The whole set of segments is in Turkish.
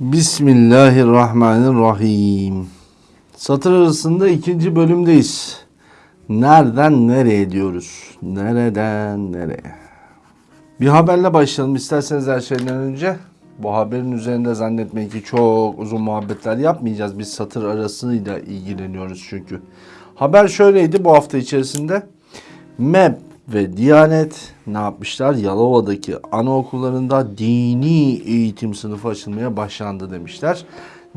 Bismillahirrahmanirrahim. Satır arasında ikinci bölümdeyiz. Nereden nereye diyoruz? Nereden nereye? Bir haberle başlayalım isterseniz her şeyden önce. Bu haberin üzerinde zannetmeyin ki çok uzun muhabbetler yapmayacağız. Biz satır arasıyla ilgileniyoruz çünkü. Haber şöyleydi bu hafta içerisinde. MEP ve Diyanet ne yapmışlar? Yalova'daki anaokullarında dini eğitim sınıfı açılmaya başlandı demişler.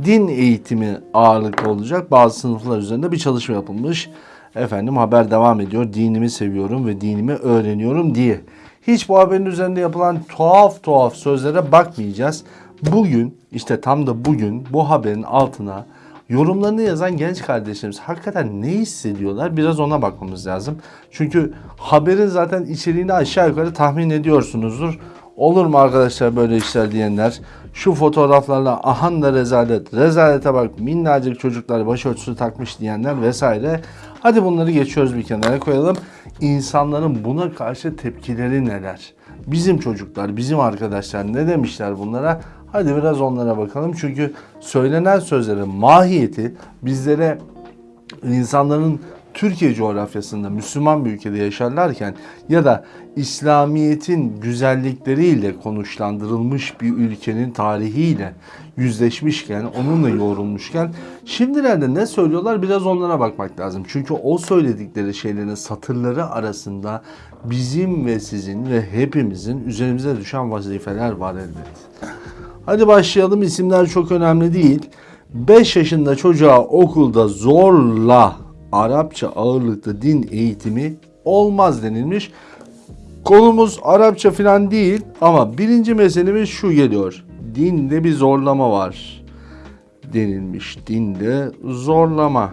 Din eğitimi ağırlıklı olacak. Bazı sınıflar üzerinde bir çalışma yapılmış. Efendim haber devam ediyor. Dinimi seviyorum ve dinimi öğreniyorum diye. Hiç bu haberin üzerinde yapılan tuhaf tuhaf sözlere bakmayacağız. Bugün işte tam da bugün bu haberin altına yorumlarını yazan genç kardeşlerimiz hakikaten ne hissediyorlar biraz ona bakmamız lazım. Çünkü haberin zaten içeriğini aşağı yukarı tahmin ediyorsunuzdur. Olur mu arkadaşlar böyle işler diyenler? Şu fotoğraflarla ahan da rezalet, rezalete bak minnacık çocuklar başörtüsü takmış diyenler vesaire. Hadi bunları geçiyoruz bir kenara koyalım. İnsanların buna karşı tepkileri neler? Bizim çocuklar, bizim arkadaşlar ne demişler bunlara? Hadi biraz onlara bakalım. Çünkü söylenen sözlerin mahiyeti bizlere insanların Türkiye coğrafyasında Müslüman bir ülkede yaşarlarken ya da İslamiyet'in güzellikleriyle konuşlandırılmış bir ülkenin tarihiyle yüzleşmişken, onunla yoğrulmuşken şimdilerde ne söylüyorlar biraz onlara bakmak lazım. Çünkü o söyledikleri şeylerin satırları arasında bizim ve sizin ve hepimizin üzerimize düşen vazifeler var elbet. Hadi başlayalım. İsimler çok önemli değil. 5 yaşında çocuğa okulda zorla Arapça ağırlıklı din eğitimi olmaz denilmiş. Konumuz Arapça falan değil ama birinci meselemiz şu geliyor. Dinde bir zorlama var denilmiş. Dinde zorlama.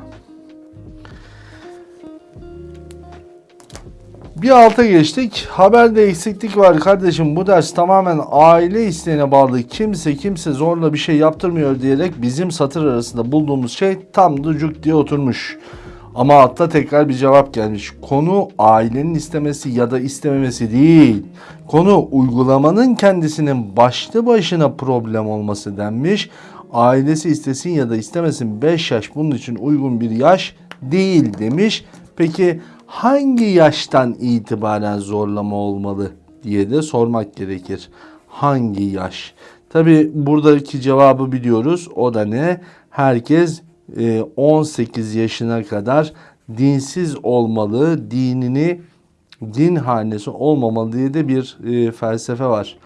Bir alta geçtik. Haberde eksiklik var kardeşim. Bu ders tamamen aile isteğine bağlı. Kimse kimse zorla bir şey yaptırmıyor diyerek bizim satır arasında bulduğumuz şey tam ducuk diye oturmuş. Ama altta tekrar bir cevap gelmiş. Konu ailenin istemesi ya da istememesi değil. Konu uygulamanın kendisinin başlı başına problem olması denmiş. Ailesi istesin ya da istemesin 5 yaş bunun için uygun bir yaş değil demiş. Peki hangi yaştan itibaren zorlama olmalı diye de sormak gerekir. Hangi yaş? Tabi buradaki cevabı biliyoruz. O da ne? Herkes 18 yaşına kadar dinsiz olmalı, dinini din hanesi olmamalı diye de bir e, felsefe var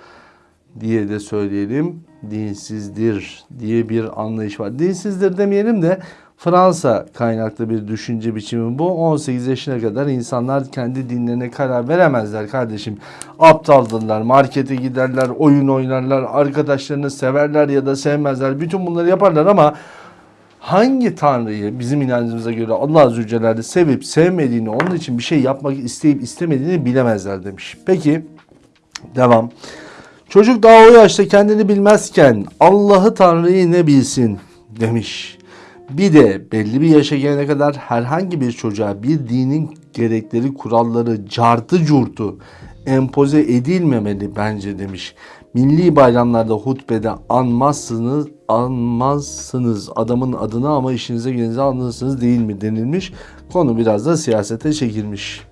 diye de söyleyelim. Dinsizdir diye bir anlayış var. Dinsizdir demeyelim de Fransa kaynaklı bir düşünce biçimi bu. 18 yaşına kadar insanlar kendi dinlerine karar veremezler kardeşim. Aptaldırlar, markete giderler, oyun oynarlar, arkadaşlarını severler ya da sevmezler. Bütün bunları yaparlar ama hangi tanrıyı bizim inancımıza göre Allah Celle'de sevip sevmediğini, onun için bir şey yapmak isteyip istemediğini bilemezler demiş. Peki devam. Çocuk daha o yaşta kendini bilmezken Allah'ı Tanrı'yı ne bilsin demiş. Bir de belli bir yaşa gelene kadar herhangi bir çocuğa bir dinin gerekleri, kuralları, cartı curtu empoze edilmemeli bence demiş. Milli bayramlarda hutbede anmazsınız, anmazsınız adamın adını ama işinize gelinize anlarsınız değil mi denilmiş. Konu biraz da siyasete çekilmiş.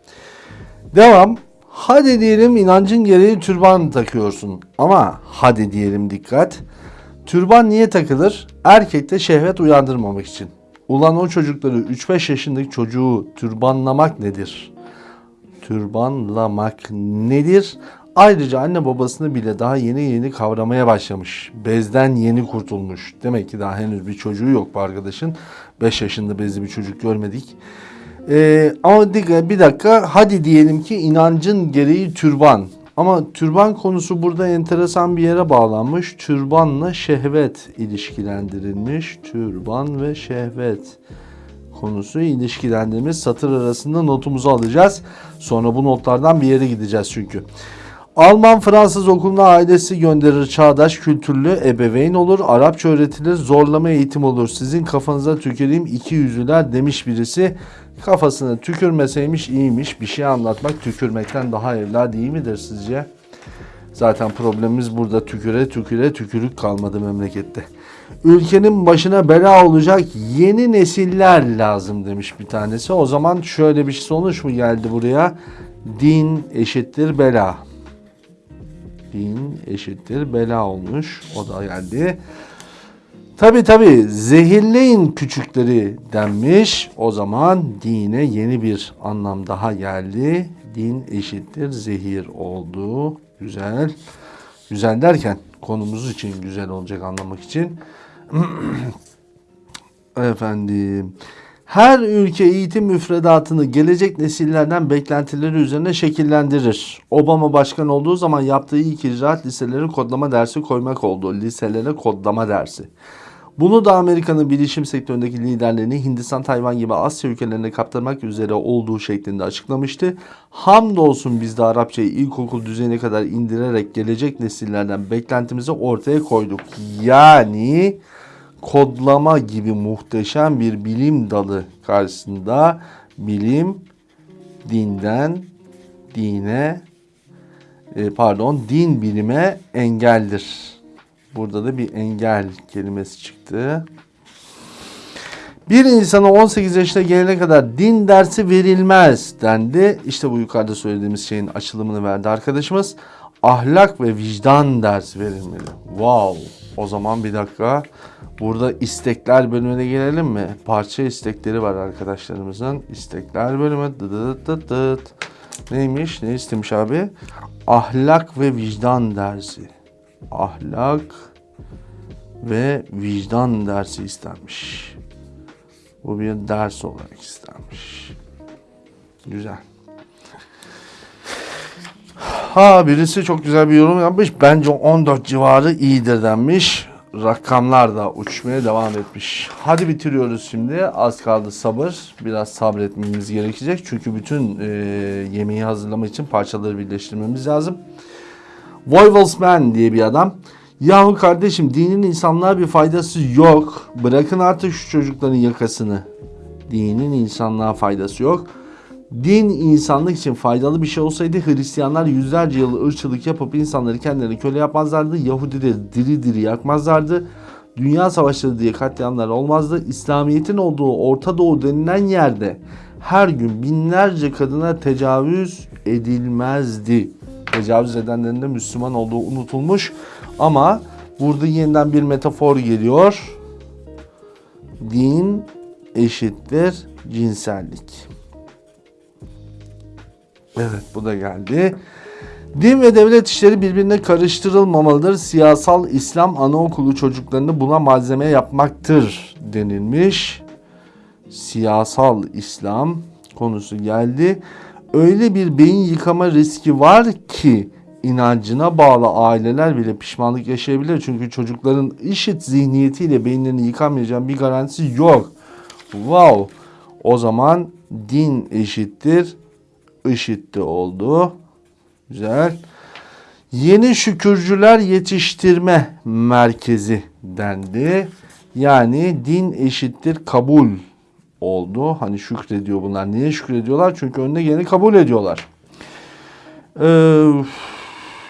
Devam. Hadi diyelim inancın gereği türban takıyorsun. Ama hadi diyelim dikkat. Türban niye takılır? Erkekte şehvet uyandırmamak için. Ulan o çocukları 3-5 yaşındaki çocuğu türbanlamak nedir? Türbanlamak nedir? Ayrıca anne babasını bile daha yeni yeni kavramaya başlamış. Bezden yeni kurtulmuş. Demek ki daha henüz bir çocuğu yok bu arkadaşın. 5 yaşında bezli bir çocuk görmedik. Ee, ama bir dakika hadi diyelim ki inancın gereği türban. Ama türban konusu burada enteresan bir yere bağlanmış. Türbanla şehvet ilişkilendirilmiş. Türban ve şehvet konusu ilişkilendirmiş. Satır arasında notumuzu alacağız. Sonra bu notlardan bir yere gideceğiz çünkü. Alman Fransız okuluna ailesi gönderir çağdaş kültürlü ebeveyn olur. Arapça öğretilir zorlama eğitim olur. Sizin kafanıza tüküreyim iki yüzlüler demiş birisi. Kafasına tükürmeseymiş iyiymiş. Bir şey anlatmak tükürmekten daha evla değil midir sizce? Zaten problemimiz burada tüküre tüküre tükürük kalmadı memlekette. ülkenin başına bela olacak yeni nesiller lazım demiş bir tanesi. O zaman şöyle bir sonuç mu geldi buraya? Din eşittir bela. Din eşittir bela olmuş. O da geldi. Tabi tabi zehirleyin küçükleri denmiş. O zaman dine yeni bir anlam daha geldi. Din eşittir zehir oldu. Güzel. Güzel derken konumuz için güzel olacak anlamak için. Efendim. Her ülke eğitim müfredatını gelecek nesillerden beklentileri üzerine şekillendirir. Obama başkan olduğu zaman yaptığı ilk icraat liselere kodlama dersi koymak oldu. Liselere kodlama dersi. Bunu da Amerika'nın bilişim sektöründeki liderlerini Hindistan, Tayvan gibi Asya ülkelerine kaptırmak üzere olduğu şeklinde açıklamıştı. Hamdolsun biz de Arapçayı ilkokul düzeyine kadar indirerek gelecek nesillerden beklentimizi ortaya koyduk. Yani kodlama gibi muhteşem bir bilim dalı karşısında bilim dinden dine e, pardon din bilime engeldir. Burada da bir engel kelimesi çıktı. Bir insana 18 yaşına gelene kadar din dersi verilmez dendi. İşte bu yukarıda söylediğimiz şeyin açılımını verdi arkadaşımız. Ahlak ve vicdan dersi verilmeli. Wow. O zaman bir dakika. Burada istekler bölümüne gelelim mi? Parça istekleri var arkadaşlarımızın. İstekler bölümü. Dıdıt dıt dıt. Neymiş? Ne istemiş abi? Ahlak ve vicdan dersi. Ahlak ve vicdan dersi istenmiş. Bu bir ders olarak istenmiş. Güzel. Ha birisi çok güzel bir yorum yapmış. Bence 14 civarı iyidir denmiş. Rakamlar da uçmaya devam etmiş. Hadi bitiriyoruz şimdi. Az kaldı sabır. Biraz sabretmemiz gerekecek. Çünkü bütün e, yemeği hazırlama için parçaları birleştirmemiz lazım. Voivelsman diye bir adam. Yahu kardeşim dinin insanlığa bir faydası yok. Bırakın artık şu çocukların yakasını. Dinin insanlığa faydası yok. Din insanlık için faydalı bir şey olsaydı Hristiyanlar yüzlerce yıl ırkçılık yapıp insanları kendilerine köle yapmazlardı. Yahudileri diri diri yakmazlardı. Dünya savaşları diye katliamlar olmazdı. İslamiyet'in olduğu Orta Doğu denilen yerde her gün binlerce kadına tecavüz edilmezdi. Tecavüz edenlerin de Müslüman olduğu unutulmuş. Ama burada yeniden bir metafor geliyor. Din eşittir cinsellik. Evet bu da geldi. Din ve devlet işleri birbirine karıştırılmamalıdır. Siyasal İslam anaokulu çocuklarını buna malzeme yapmaktır denilmiş. Siyasal İslam konusu geldi. Öyle bir beyin yıkama riski var ki inancına bağlı aileler bile pişmanlık yaşayabilir. Çünkü çocukların işit zihniyetiyle beyinlerini yıkamayacağı bir garantisi yok. Wow. O zaman din eşittir IŞİD'de oldu. Güzel. Yeni şükürcüler yetiştirme merkezi dendi. Yani din eşittir kabul oldu. Hani şükrediyor bunlar. Niye şükrediyorlar? Çünkü önüne geleni kabul ediyorlar. Ee,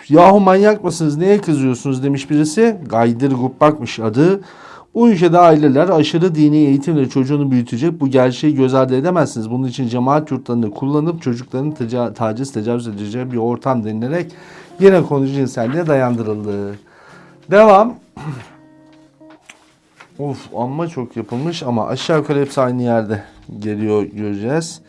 yahu manyak mısınız? Neye kızıyorsunuz demiş birisi. Gaydır Gubbak'mış adı. Bu ülkede aileler aşırı dini eğitimle çocuğunu büyütecek. Bu gerçeği göz ardı edemezsiniz. Bunun için cemaat yurtlarını kullanıp çocukların teca- taciz, tecavüz edeceği bir ortam denilerek yine konu cinselliğe dayandırıldı. Devam. of amma çok yapılmış ama aşağı yukarı hepsi aynı yerde geliyor göreceğiz.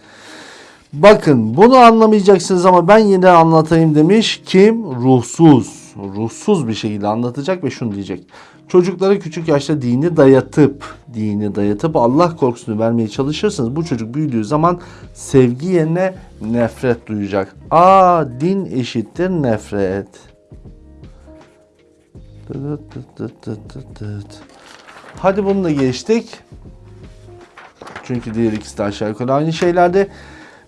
Bakın bunu anlamayacaksınız ama ben yine anlatayım demiş. Kim? Ruhsuz. Ruhsuz bir şekilde anlatacak ve şunu diyecek. Çocuklara küçük yaşta dini dayatıp, dini dayatıp Allah korkusunu vermeye çalışırsanız bu çocuk büyüdüğü zaman sevgi yerine nefret duyacak. Aa din eşittir nefret. Hadi bunu da geçtik. Çünkü diğer ikisi de aşağı yukarı aynı şeylerde.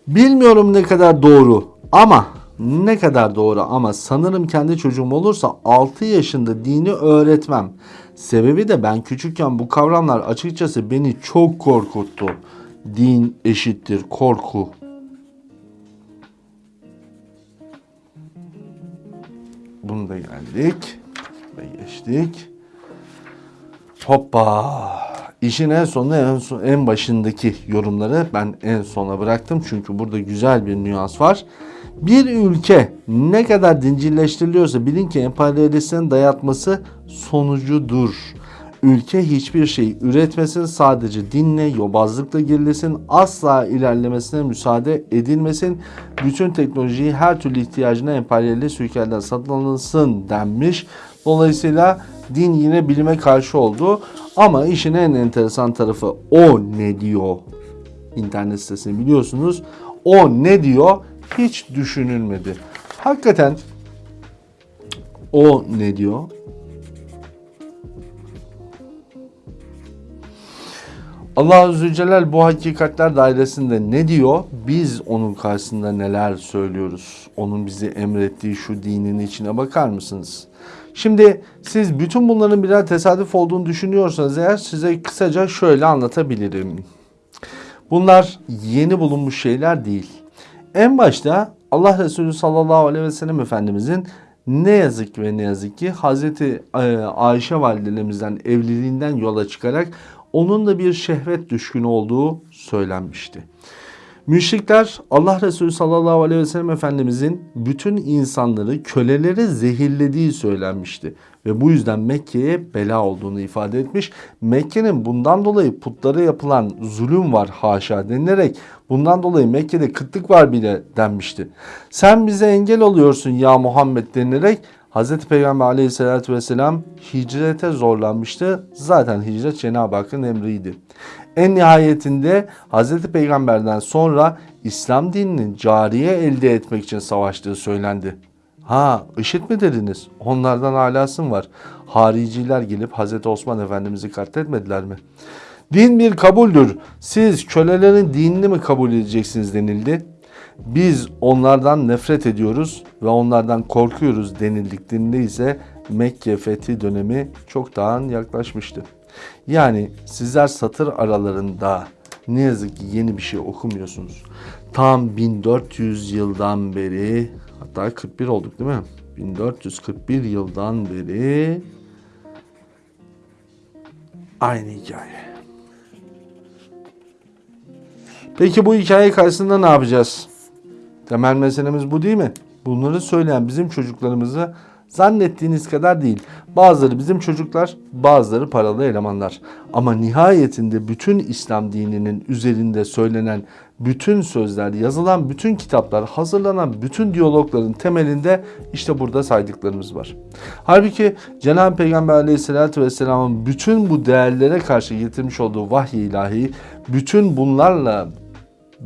Bilmiyorum ne kadar doğru ama ne kadar doğru ama sanırım kendi çocuğum olursa 6 yaşında dini öğretmem. Sebebi de ben küçükken bu kavramlar açıkçası beni çok korkuttu. Din eşittir korku. Bunu da geldik ve geçtik. Hoppa. İşin en sonu en, son, en başındaki yorumları ben en sona bıraktım. Çünkü burada güzel bir nüans var. Bir ülke ne kadar dincilleştiriliyorsa bilin ki emperyalistlerin dayatması sonucudur. Ülke hiçbir şey üretmesin sadece dinle, yobazlıkla gerilesin, asla ilerlemesine müsaade edilmesin. Bütün teknolojiyi her türlü ihtiyacına emperyalist ülkelerden satın alınsın denmiş. Dolayısıyla din yine bilime karşı oldu. Ama işin en enteresan tarafı o ne diyor internet sitesini biliyorsunuz. O ne diyor hiç düşünülmedi. Hakikaten o ne diyor? Allah Azze Celal bu hakikatler dairesinde ne diyor? Biz onun karşısında neler söylüyoruz? Onun bizi emrettiği şu dinin içine bakar mısınız? Şimdi siz bütün bunların birer tesadüf olduğunu düşünüyorsanız eğer size kısaca şöyle anlatabilirim. Bunlar yeni bulunmuş şeyler değil. En başta Allah Resulü sallallahu aleyhi ve sellem Efendimizin ne yazık ve ne yazık ki Hazreti e, Ayşe validelemizden evliliğinden yola çıkarak onun da bir şehvet düşkünü olduğu söylenmişti. Müşrikler Allah Resulü sallallahu aleyhi ve sellem Efendimizin bütün insanları köleleri zehirlediği söylenmişti. Ve bu yüzden Mekke'ye bela olduğunu ifade etmiş. Mekke'nin bundan dolayı putlara yapılan zulüm var haşa denilerek bundan dolayı Mekke'de kıtlık var bile denmişti. Sen bize engel oluyorsun ya Muhammed denilerek Hz. Peygamber aleyhissalatü vesselam hicrete zorlanmıştı. Zaten hicret Cenab-ı Hakk'ın emriydi. En nihayetinde Hz. Peygamber'den sonra İslam dininin cariye elde etmek için savaştığı söylendi. Ha IŞİD mi dediniz? Onlardan alasın var. Hariciler gelip Hz. Osman Efendimiz'i katletmediler mi? Din bir kabuldür. Siz kölelerin dinini mi kabul edeceksiniz denildi. Biz onlardan nefret ediyoruz ve onlardan korkuyoruz denildiklerinde ise Mekke fethi dönemi çoktan yaklaşmıştı. Yani sizler satır aralarında ne yazık ki yeni bir şey okumuyorsunuz. Tam 1400 yıldan beri hatta 41 olduk değil mi? 1441 yıldan beri aynı hikaye. Peki bu hikaye karşısında ne yapacağız? Temel meselemiz bu değil mi? Bunları söyleyen bizim çocuklarımızı zannettiğiniz kadar değil. Bazıları bizim çocuklar, bazıları paralı elemanlar. Ama nihayetinde bütün İslam dininin üzerinde söylenen bütün sözler, yazılan bütün kitaplar, hazırlanan bütün diyalogların temelinde işte burada saydıklarımız var. Halbuki Cenab-ı Peygamber aleyhissalatü vesselamın bütün bu değerlere karşı getirmiş olduğu vahiy ilahi, bütün bunlarla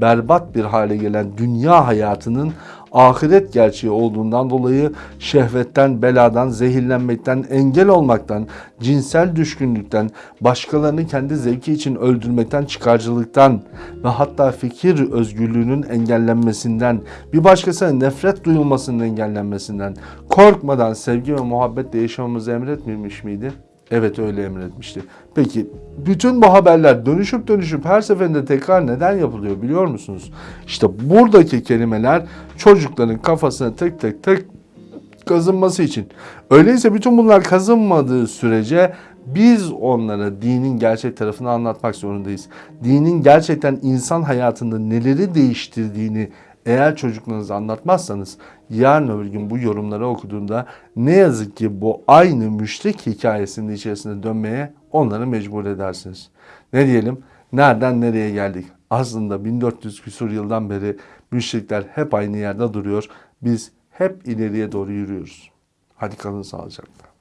berbat bir hale gelen dünya hayatının ahiret gerçeği olduğundan dolayı şehvetten, beladan, zehirlenmekten, engel olmaktan, cinsel düşkünlükten, başkalarını kendi zevki için öldürmekten, çıkarcılıktan ve hatta fikir özgürlüğünün engellenmesinden, bir başkasına nefret duyulmasının engellenmesinden, korkmadan sevgi ve muhabbetle yaşamamızı emretmemiş miydi? Evet öyle emretmişti. Peki bütün bu haberler dönüşüp dönüşüp her seferinde tekrar neden yapılıyor biliyor musunuz? İşte buradaki kelimeler çocukların kafasına tık tık tık kazınması için. Öyleyse bütün bunlar kazınmadığı sürece biz onlara dinin gerçek tarafını anlatmak zorundayız. Dinin gerçekten insan hayatında neleri değiştirdiğini eğer çocuklarınıza anlatmazsanız yarın öbür gün bu yorumları okuduğunda ne yazık ki bu aynı müşrik hikayesinin içerisine dönmeye onları mecbur edersiniz. Ne diyelim? Nereden nereye geldik? Aslında 1400 küsur yıldan beri müşrikler hep aynı yerde duruyor. Biz hep ileriye doğru yürüyoruz. Hadi kalın sağlıcakla.